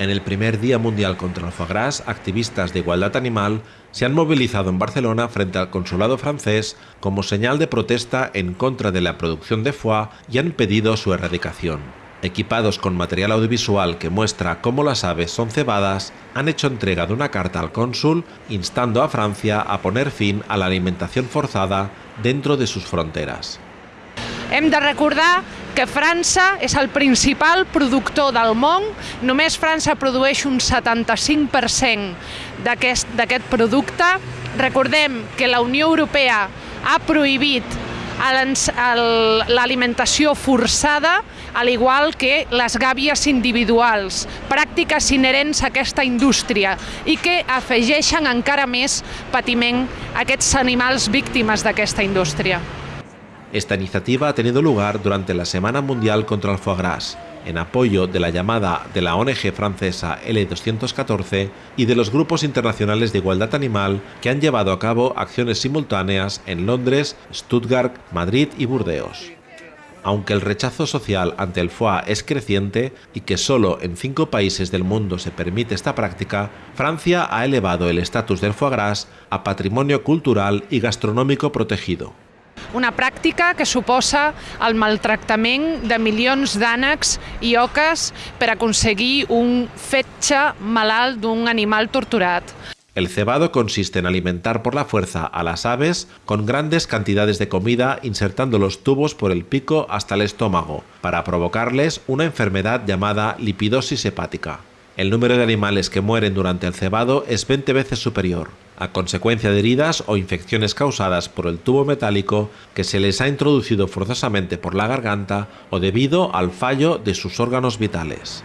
En el primer Día Mundial contra el Foie Gras, activistas de igualdad animal se han movilizado en Barcelona frente al consulado francés como señal de protesta en contra de la producción de foie y han pedido su erradicación. Equipados con material audiovisual que muestra cómo las aves son cebadas, han hecho entrega de una carta al cónsul instando a Francia a poner fin a la alimentación forzada dentro de sus fronteras. Hem de que França és el principal productor del món, només França produeix un 75% d'aquest producte. Recordem que la Unió Europea ha prohibit l'alimentació forçada, al igual que les gàbies individuals, pràctiques inherents a aquesta indústria i que afegeixen encara més patiment a aquests animals víctimes d'aquesta indústria. Esta iniciativa ha tenido lugar durante la Semana Mundial contra el Foie Gras, en apoyo de la llamada de la ONG francesa L214 y de los grupos internacionales de igualdad animal que han llevado a cabo acciones simultáneas en Londres, Stuttgart, Madrid y Burdeos. Aunque el rechazo social ante el foie es creciente y que solo en cinco países del mundo se permite esta práctica, Francia ha elevado el estatus del foie gras a patrimonio cultural y gastronómico protegido. Una pràctica que suposa el maltractament de milions d'ànecs i oques per aconseguir un fetge malalt d'un animal torturat. El cebado consiste en alimentar por la fuerza a las aves con grandes cantidades de comida insertando los tubos por el pico hasta el estómago para provocarles una enfermedad llamada lipidosis hepática. El número de animales que mueren durante el cebado es 20 veces superior a consecuencia de heridas o infecciones causadas por el tubo metálico que se les ha introducido forzosamente por la garganta o debido al fallo de sus órganos vitales.